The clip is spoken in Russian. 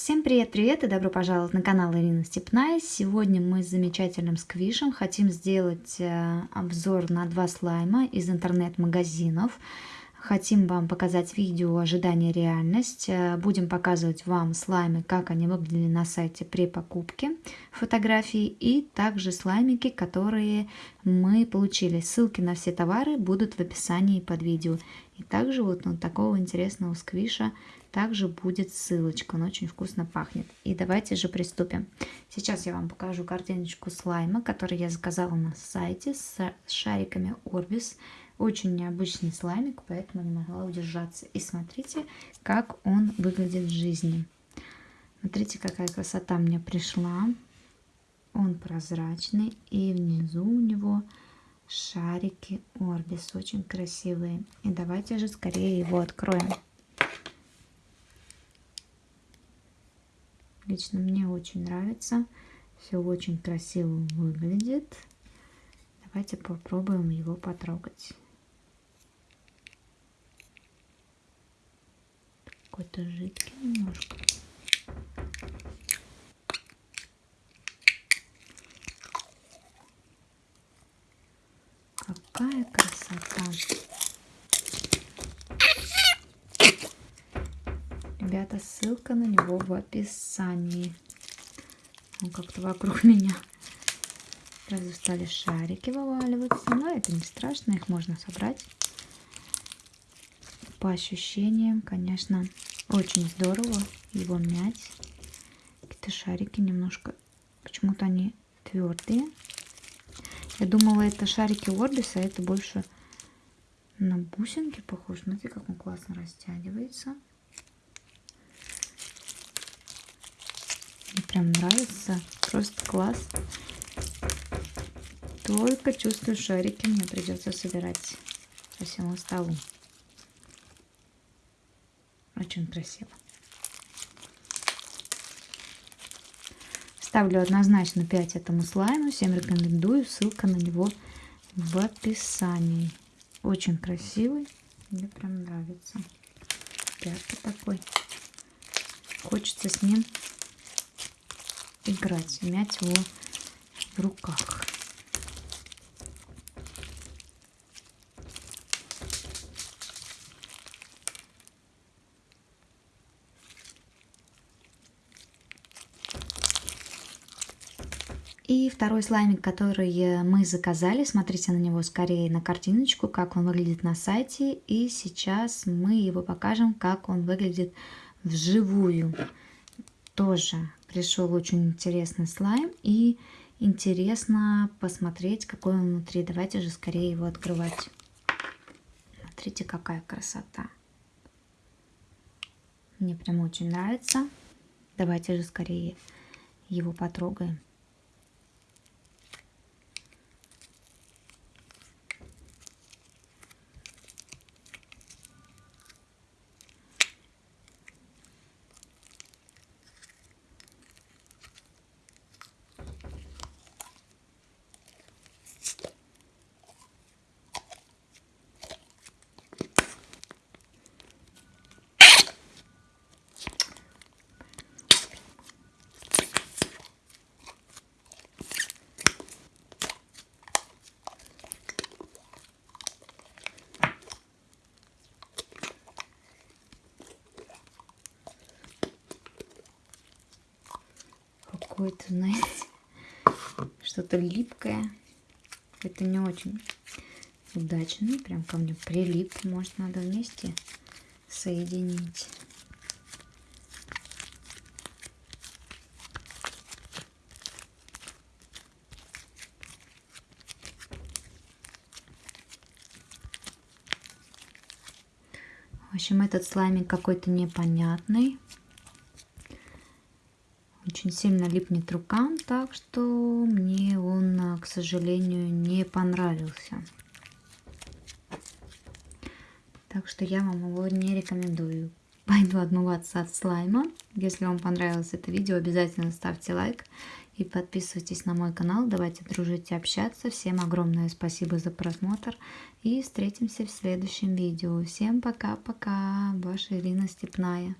Всем привет-привет и добро пожаловать на канал Ирина Степная. Сегодня мы с замечательным сквишем хотим сделать э, обзор на два слайма из интернет-магазинов. Хотим вам показать видео ожидание реальность. Э, будем показывать вам слаймы, как они выглядели на сайте при покупке фотографий и также слаймики, которые мы получили. Ссылки на все товары будут в описании под видео. И также вот на такого интересного сквиша также будет ссылочка. Он очень вкусно пахнет. И давайте же приступим. Сейчас я вам покажу картиночку слайма, который я заказала на сайте с шариками Orbis. Очень необычный слаймик, поэтому не могла удержаться. И смотрите, как он выглядит в жизни. Смотрите, какая красота мне пришла. Он прозрачный, и внизу у него шарики Orbis. Очень красивые. И давайте же скорее его откроем. Лично мне очень нравится. Все очень красиво выглядит. Давайте попробуем его потрогать. какой-то жидкий немножко. Какая красота! Ребята, ссылка на него в описании. Он как-то вокруг меня сразу стали шарики вываливаться. Но это не страшно, их можно собрать. По ощущениям, конечно, очень здорово его мять. Какие-то шарики немножко, почему-то они твердые. Я думала, это шарики Орбиса, а это больше на бусинки похож. Смотрите, как он классно растягивается. Мне прям нравится. Просто класс. Только чувствую шарики мне придется собирать по всему столу. Очень красиво. Ставлю однозначно 5 этому слайму. Всем рекомендую. Ссылка на него в описании. Очень красивый. Мне прям нравится. Яркий такой. Хочется с ним играть, мять его в руках. И второй слаймик, который мы заказали, смотрите на него скорее на картиночку, как он выглядит на сайте. И сейчас мы его покажем, как он выглядит вживую. Тоже пришел очень интересный слайм и интересно посмотреть, какой он внутри. Давайте же скорее его открывать. Смотрите, какая красота. Мне прям очень нравится. Давайте же скорее его потрогаем. Какое-то, знаете, что-то липкое. Это не очень удачно. Прям ко мне прилип. Может, надо вместе соединить. В общем, этот слаймик какой-то непонятный очень сильно липнет рукам, так что мне он, а, к сожалению, не понравился. Так что я вам его не рекомендую. Пойду отмываться от слайма. Если вам понравилось это видео, обязательно ставьте лайк и подписывайтесь на мой канал. Давайте дружить и общаться. Всем огромное спасибо за просмотр и встретимся в следующем видео. Всем пока-пока. Ваша Ирина Степная.